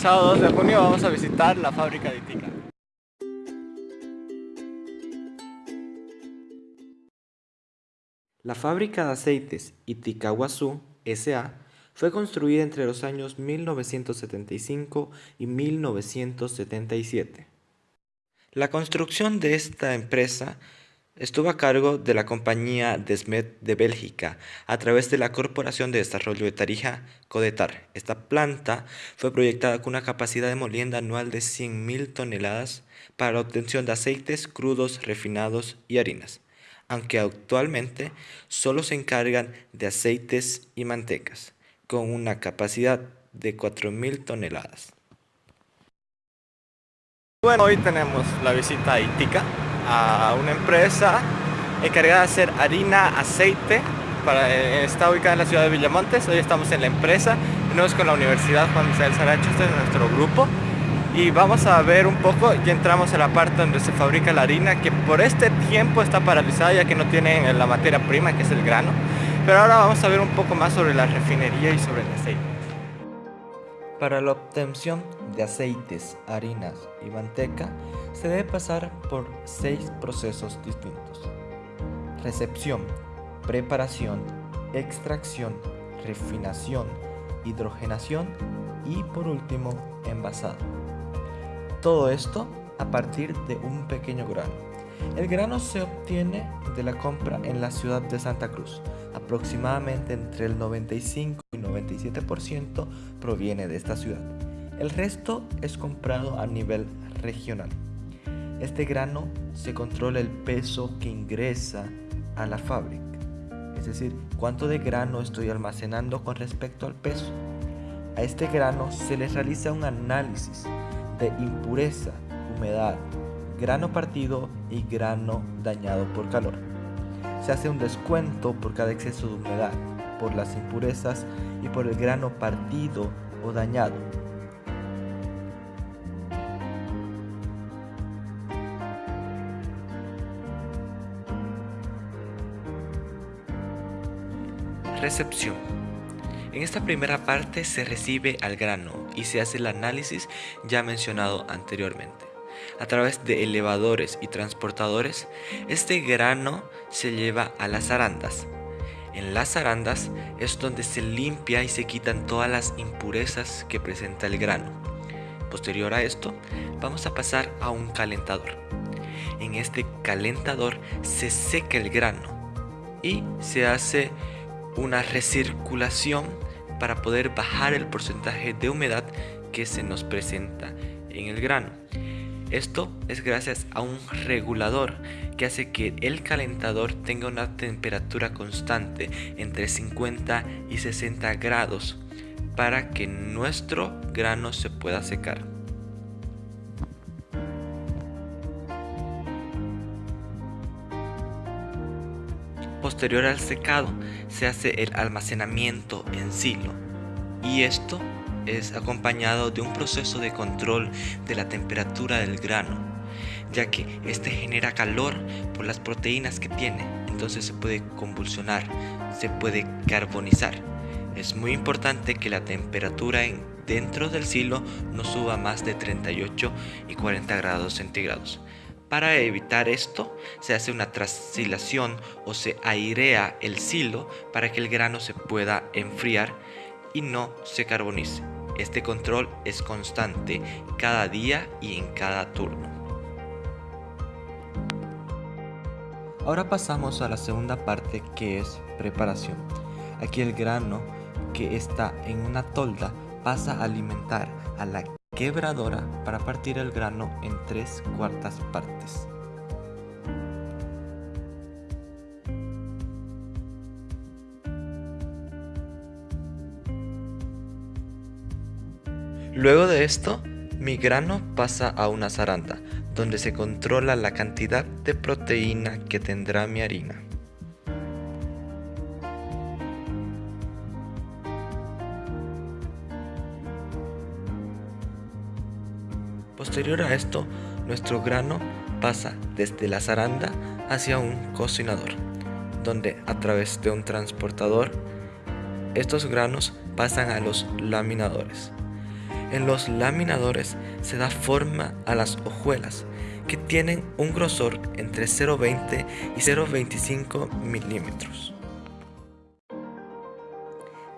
sábado 2 de junio vamos a visitar la fábrica de Itica. La fábrica de aceites Itikawasu S.A. fue construida entre los años 1975 y 1977. La construcción de esta empresa estuvo a cargo de la compañía Desmet de Bélgica a través de la Corporación de Desarrollo de Tarija, Codetar. Esta planta fue proyectada con una capacidad de molienda anual de 100.000 toneladas para la obtención de aceites crudos, refinados y harinas, aunque actualmente solo se encargan de aceites y mantecas, con una capacidad de 4.000 toneladas. Bueno, hoy tenemos la visita a Itica, a una empresa encargada de hacer harina, aceite, para, eh, está ubicada en la ciudad de Villamontes, hoy estamos en la empresa, venimos con la Universidad Juan Isabel Saracho, este es nuestro grupo, y vamos a ver un poco, ya entramos a la parte donde se fabrica la harina, que por este tiempo está paralizada ya que no tienen la materia prima, que es el grano, pero ahora vamos a ver un poco más sobre la refinería y sobre el aceite. Para la obtención de aceites, harinas y manteca se debe pasar por seis procesos distintos. Recepción, preparación, extracción, refinación, hidrogenación y por último envasado. Todo esto a partir de un pequeño grano. El grano se obtiene de la compra en la ciudad de Santa Cruz, aproximadamente entre el 95 y 97% proviene de esta ciudad. El resto es comprado a nivel regional. Este grano se controla el peso que ingresa a la fábrica, es decir, cuánto de grano estoy almacenando con respecto al peso. A este grano se le realiza un análisis de impureza, humedad, grano partido y grano dañado por calor. Se hace un descuento por cada exceso de humedad, por las impurezas y por el grano partido o dañado. Recepción. En esta primera parte se recibe al grano y se hace el análisis ya mencionado anteriormente. A través de elevadores y transportadores, este grano se lleva a las arandas. En las arandas es donde se limpia y se quitan todas las impurezas que presenta el grano. Posterior a esto, vamos a pasar a un calentador. En este calentador se seca el grano y se hace una recirculación para poder bajar el porcentaje de humedad que se nos presenta en el grano. Esto es gracias a un regulador que hace que el calentador tenga una temperatura constante entre 50 y 60 grados para que nuestro grano se pueda secar. Posterior al secado se hace el almacenamiento en silo y esto es acompañado de un proceso de control de la temperatura del grano, ya que este genera calor por las proteínas que tiene, entonces se puede convulsionar, se puede carbonizar. Es muy importante que la temperatura dentro del silo no suba más de 38 y 40 grados centígrados. Para evitar esto, se hace una trasilación o se airea el silo para que el grano se pueda enfriar y no se carbonice. Este control es constante cada día y en cada turno. Ahora pasamos a la segunda parte que es preparación. Aquí el grano que está en una tolda pasa a alimentar a la quebradora para partir el grano en tres cuartas partes. Luego de esto, mi grano pasa a una zaranda, donde se controla la cantidad de proteína que tendrá mi harina. Posterior a esto, nuestro grano pasa desde la zaranda hacia un cocinador, donde a través de un transportador, estos granos pasan a los laminadores. En los laminadores se da forma a las hojuelas, que tienen un grosor entre 0,20 y 0,25 milímetros.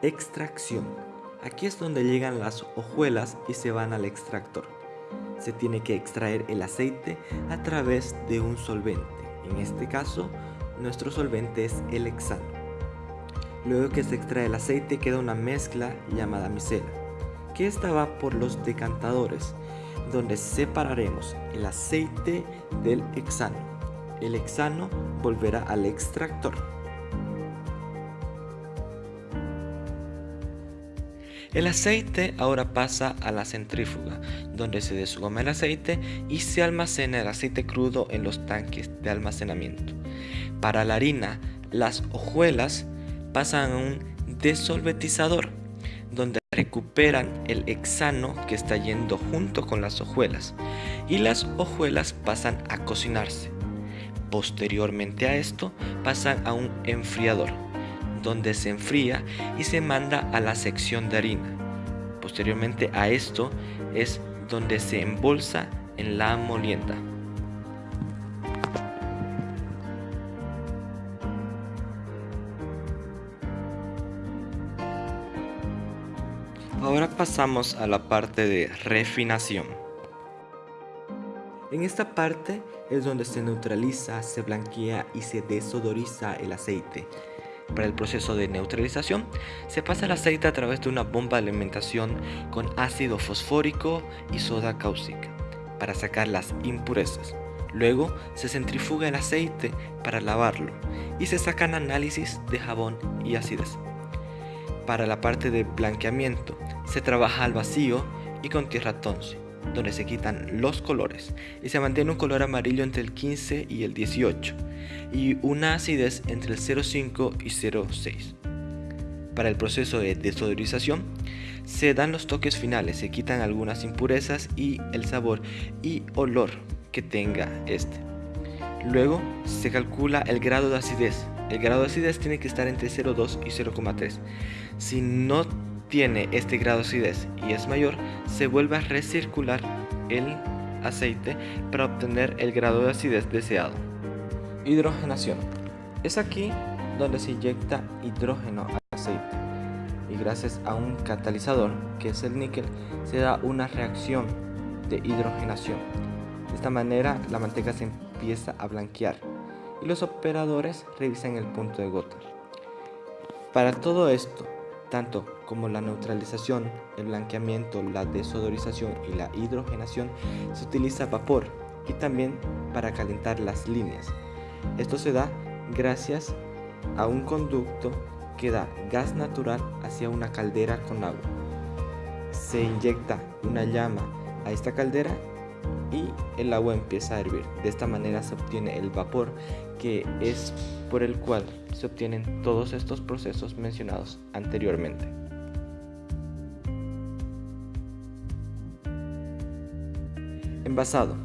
Extracción. Aquí es donde llegan las hojuelas y se van al extractor. Se tiene que extraer el aceite a través de un solvente. En este caso, nuestro solvente es el hexano. Luego que se extrae el aceite queda una mezcla llamada micela, que esta va por los decantadores, donde separaremos el aceite del hexano. El hexano volverá al extractor. El aceite ahora pasa a la centrífuga, donde se desgoma el aceite y se almacena el aceite crudo en los tanques de almacenamiento. Para la harina, las hojuelas pasan a un desolvetizador, donde recuperan el hexano que está yendo junto con las hojuelas y las hojuelas pasan a cocinarse. Posteriormente a esto pasan a un enfriador donde se enfría y se manda a la sección de harina. Posteriormente a esto es donde se embolsa en la molienda. Ahora pasamos a la parte de refinación. En esta parte es donde se neutraliza, se blanquea y se desodoriza el aceite. Para el proceso de neutralización, se pasa el aceite a través de una bomba de alimentación con ácido fosfórico y soda cáustica para sacar las impurezas. Luego se centrifuga el aceite para lavarlo y se sacan análisis de jabón y acidez. Para la parte de blanqueamiento se trabaja al vacío y con tierra tonce donde se quitan los colores y se mantiene un color amarillo entre el 15 y el 18 y una acidez entre el 0,5 y 0,6. Para el proceso de desodorización se dan los toques finales, se quitan algunas impurezas y el sabor y olor que tenga este. Luego se calcula el grado de acidez. El grado de acidez tiene que estar entre 0,2 y 0,3. Si no tiene este grado de acidez y es mayor, se vuelve a recircular el aceite para obtener el grado de acidez deseado. Hidrogenación. Es aquí donde se inyecta hidrógeno al aceite y gracias a un catalizador que es el níquel se da una reacción de hidrogenación. De esta manera la manteca se empieza a blanquear y los operadores revisan el punto de gota. Para todo esto tanto como la neutralización, el blanqueamiento, la desodorización y la hidrogenación, se utiliza vapor y también para calentar las líneas. Esto se da gracias a un conducto que da gas natural hacia una caldera con agua. Se inyecta una llama a esta caldera y el agua empieza a hervir. De esta manera se obtiene el vapor que es por el cual se obtienen todos estos procesos mencionados anteriormente. Envasado.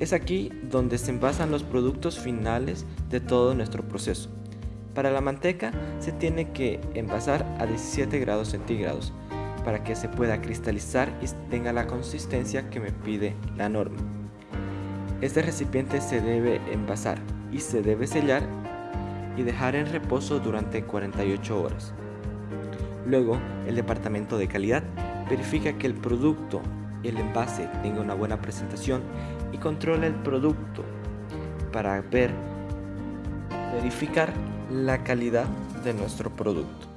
Es aquí donde se envasan los productos finales de todo nuestro proceso. Para la manteca se tiene que envasar a 17 grados centígrados para que se pueda cristalizar y tenga la consistencia que me pide la norma. Este recipiente se debe envasar y se debe sellar y dejar en reposo durante 48 horas. Luego, el departamento de calidad verifica que el producto el envase tenga una buena presentación y controla el producto para ver, verificar la calidad de nuestro producto.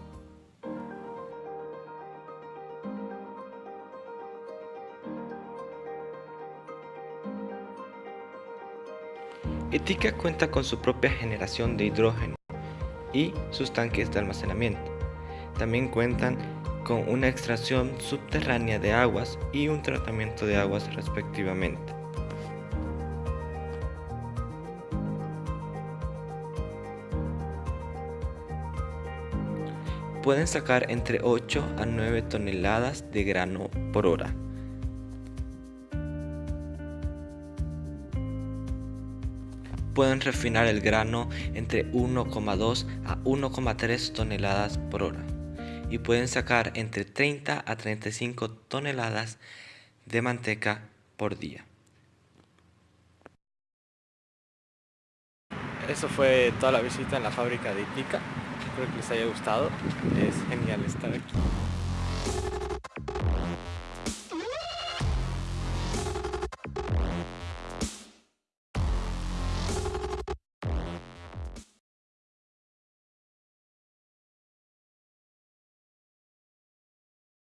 Etica cuenta con su propia generación de hidrógeno y sus tanques de almacenamiento. También cuentan con una extracción subterránea de aguas y un tratamiento de aguas respectivamente. Pueden sacar entre 8 a 9 toneladas de grano por hora. pueden refinar el grano entre 1,2 a 1,3 toneladas por hora y pueden sacar entre 30 a 35 toneladas de manteca por día. Eso fue toda la visita en la fábrica de Itica. Espero que les haya gustado. Es genial estar aquí.